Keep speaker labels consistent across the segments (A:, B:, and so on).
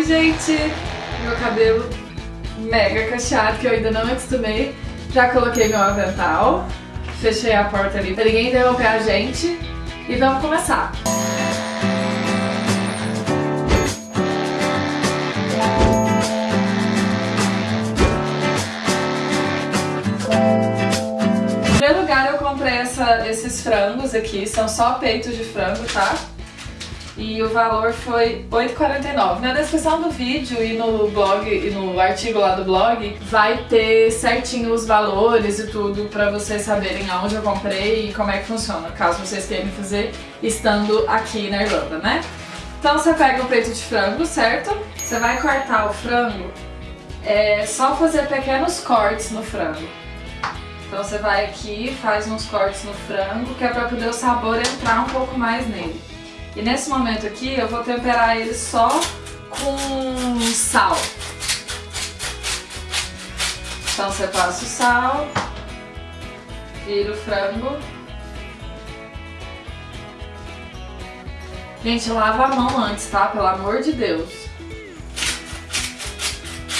A: Oi, gente! Meu cabelo mega cacheado, que eu ainda não me acostumei. Já coloquei meu avental, fechei a porta ali pra ninguém interromper a gente e vamos começar. Em primeiro lugar eu comprei essa- esses frangos aqui, são só peitos de frango, tá? E o valor foi R$ 8,49. Na descrição do vídeo e no blog e no artigo lá do blog vai ter certinho os valores e tudo pra vocês saberem aonde eu comprei e como é que funciona, caso vocês queiram fazer estando aqui na Irlanda, né? Então você pega o peito de frango, certo? Você vai cortar o frango, é só fazer pequenos cortes no frango. Então você vai aqui, faz uns cortes no frango, que é pra poder o sabor entrar um pouco mais nele. E nesse momento aqui eu vou temperar ele só com sal. Então você passa o sal, vira o frango. Gente, lava a mão antes, tá? Pelo amor de Deus.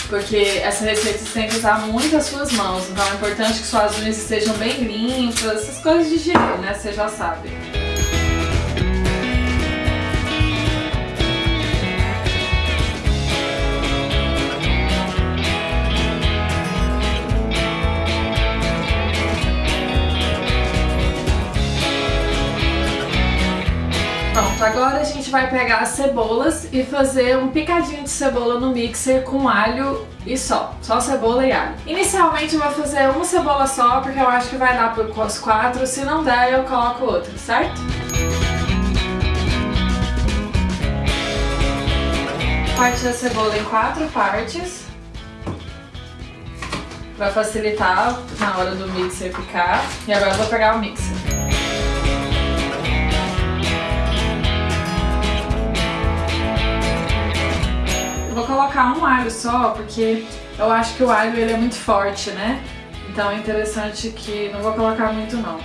A: Porque essa receita você tem que usar muito as suas mãos, então é importante que suas unhas estejam bem limpas, essas coisas de higiene, né? Você já sabe. Vai pegar as cebolas e fazer um picadinho de cebola no mixer com alho e só. Só cebola e alho. Inicialmente eu vou fazer uma cebola só, porque eu acho que vai dar para os quatro. Se não der, eu coloco outra, certo? Parte da cebola em quatro partes. Pra facilitar na hora do mixer picar. E agora eu vou pegar o mixer. Eu vou colocar um alho só, porque eu acho que o alho ele é muito forte, né? Então é interessante que não vou colocar muito não.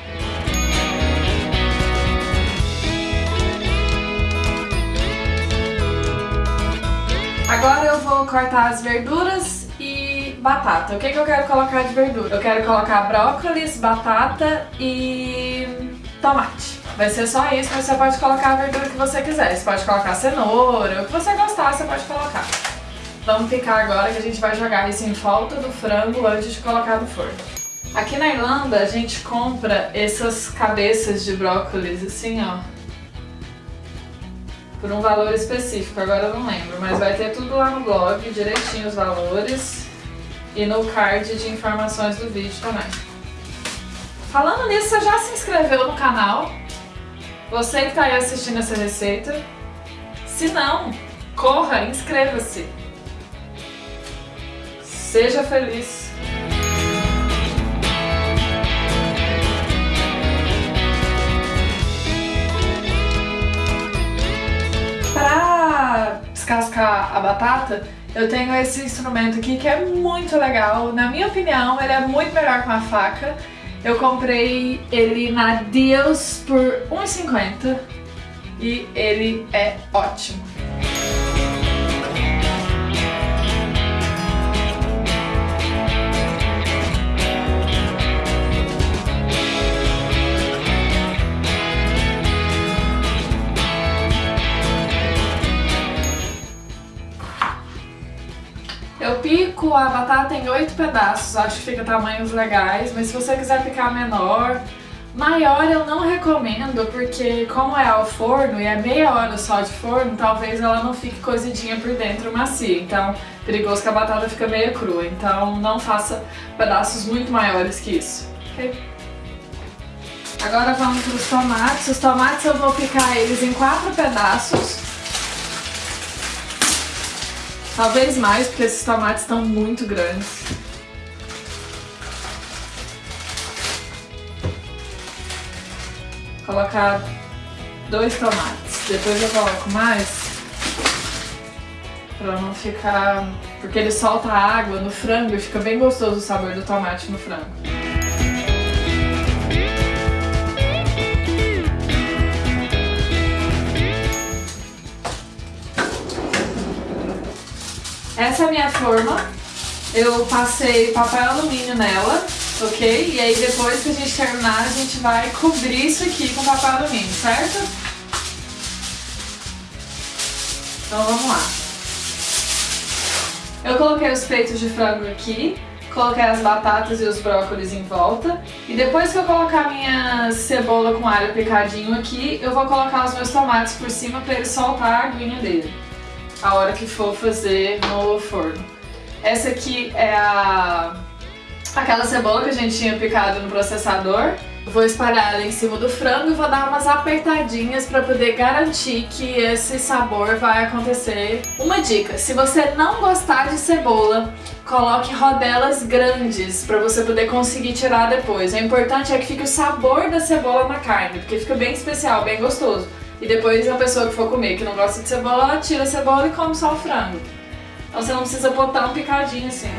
A: Agora eu vou cortar as verduras e batata. O que, que eu quero colocar de verdura? Eu quero colocar brócolis, batata e tomate. Vai ser só isso, mas você pode colocar a verdura que você quiser. Você pode colocar cenoura, o que você gostar você pode colocar. Vamos picar agora que a gente vai jogar isso em volta do frango antes de colocar no forno. Aqui na Irlanda a gente compra essas cabeças de brócolis assim, ó. Por um valor específico, agora eu não lembro, mas vai ter tudo lá no blog, direitinho os valores. E no card de informações do vídeo também. Falando nisso, você já se inscreveu no canal? Você que está aí assistindo essa receita? Se não, corra, inscreva-se. Seja feliz. Para descascar a batata, eu tenho esse instrumento aqui que é muito legal. Na minha opinião, ele é muito melhor com a faca. Eu comprei ele na Deals por R$1,50 e ele é ótimo. A batata em oito pedaços, acho que fica tamanhos legais, mas se você quiser picar menor, maior eu não recomendo, porque como é ao forno e é meia hora só de forno, talvez ela não fique cozidinha por dentro macia, então perigoso que a batata fica meio crua, então não faça pedaços muito maiores que isso, ok? Agora vamos para os tomates, os tomates eu vou picar eles em quatro pedaços, Talvez mais, porque esses tomates estão muito grandes. Colocar dois tomates. Depois eu coloco mais. Pra não ficar... Porque ele solta água no frango e fica bem gostoso o sabor do tomate no frango. Essa é a minha forma. Eu passei papel alumínio nela, ok? E aí depois que a gente terminar, a gente vai cobrir isso aqui com papel alumínio, certo? Então vamos lá. Eu coloquei os peitos de frango aqui, coloquei as batatas e os brócolis em volta. E depois que eu colocar minha cebola com alho picadinho aqui, eu vou colocar os meus tomates por cima para ele soltar a aguinha dele. A hora que for fazer no forno. Essa aqui é a aquela cebola que a gente tinha picado no processador. Vou espalhar ela em cima do frango e vou dar umas apertadinhas para poder garantir que esse sabor vai acontecer. Uma dica, se você não gostar de cebola, coloque rodelas grandes para você poder conseguir tirar depois. O importante é que fique o sabor da cebola na carne, porque fica bem especial, bem gostoso. E depois a pessoa que for comer que não gosta de cebola, tira a cebola e come só o frango. Então você não precisa botar um picadinho assim.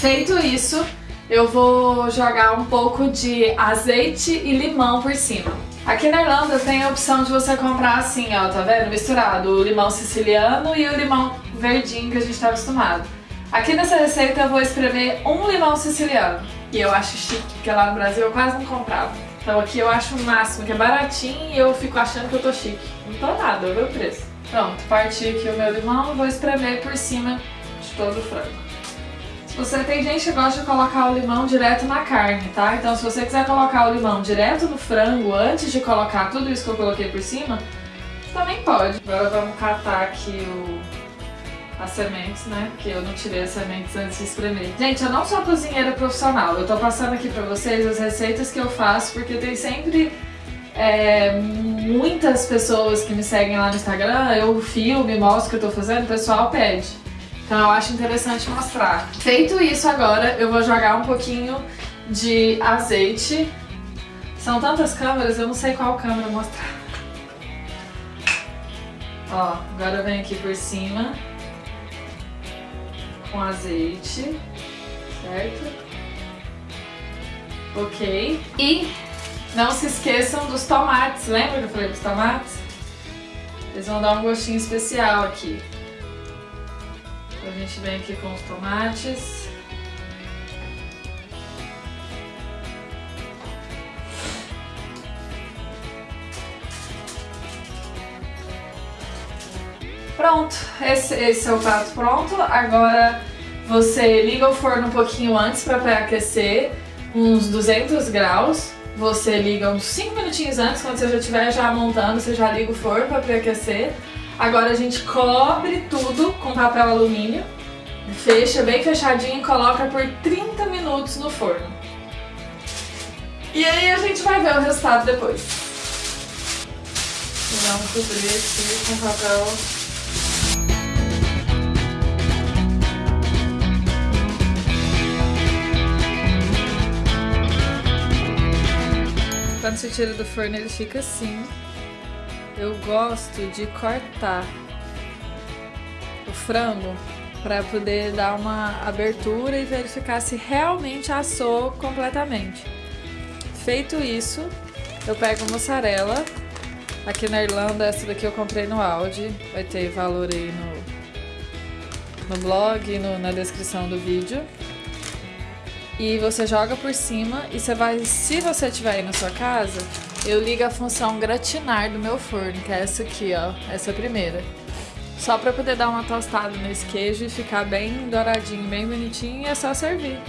A: Feito isso, eu vou jogar um pouco de azeite e limão por cima. Aqui na Irlanda tem a opção de você comprar assim, ó, tá vendo? Misturado o limão siciliano e o limão verdinho que a gente tá acostumado. Aqui nessa receita eu vou espremer um limão siciliano, que eu acho chique, porque lá no Brasil eu quase não comprava. Então aqui eu acho o máximo, que é baratinho e eu fico achando que eu tô chique. Não tô nada, eu vi o preço. Pronto, parti aqui o meu limão e vou espremer por cima de todo o frango. Você tem gente que gosta de colocar o limão direto na carne, tá? Então se você quiser colocar o limão direto no frango antes de colocar tudo isso que eu coloquei por cima, também pode. Agora vamos catar aqui o... as sementes, né? Porque eu não tirei as sementes antes de espremer. Gente, eu não sou cozinheira profissional. Eu tô passando aqui pra vocês as receitas que eu faço, porque tem sempre... É, muitas pessoas que me seguem lá no Instagram, eu filmo e mostro o que eu tô fazendo, o pessoal pede. Então eu acho interessante mostrar. Feito isso agora, eu vou jogar um pouquinho de azeite. São tantas câmeras, eu não sei qual câmera mostrar. Ó, agora eu venho aqui por cima com azeite, certo? Ok. E não se esqueçam dos tomates, lembra que eu falei dos tomates? Eles vão dar um gostinho especial aqui. A gente vem aqui com os tomates. Pronto, esse, esse é o prato pronto. Agora você liga o forno um pouquinho antes para pré-aquecer, uns 200 graus. Você liga uns 5 minutinhos antes, quando você já estiver já montando, você já liga o forno para pré-aquecer. Agora a gente cobre tudo com papel alumínio, fecha bem fechadinho e coloca por 30 minutos no forno. E aí a gente vai ver o resultado depois. Vamos cobrir aqui com papel você tira do forno ele fica assim eu gosto de cortar o frango para poder dar uma abertura e verificar se realmente assou completamente. Feito isso, eu pego mussarela. Aqui na Irlanda, essa daqui eu comprei no Aldi. Vai ter valor aí no, no blog e na descrição do vídeo. E você joga por cima e você vai, se você tiver aí na sua casa, eu ligo a função gratinar do meu forno, que é essa aqui, ó, essa primeira. Só para poder dar uma tostada nesse queijo e ficar bem douradinho, bem bonitinho, e é só servir.